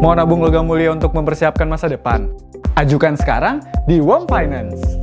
Mau nabung logam mulia untuk mempersiapkan masa depan? Ajukan sekarang di WOM Finance.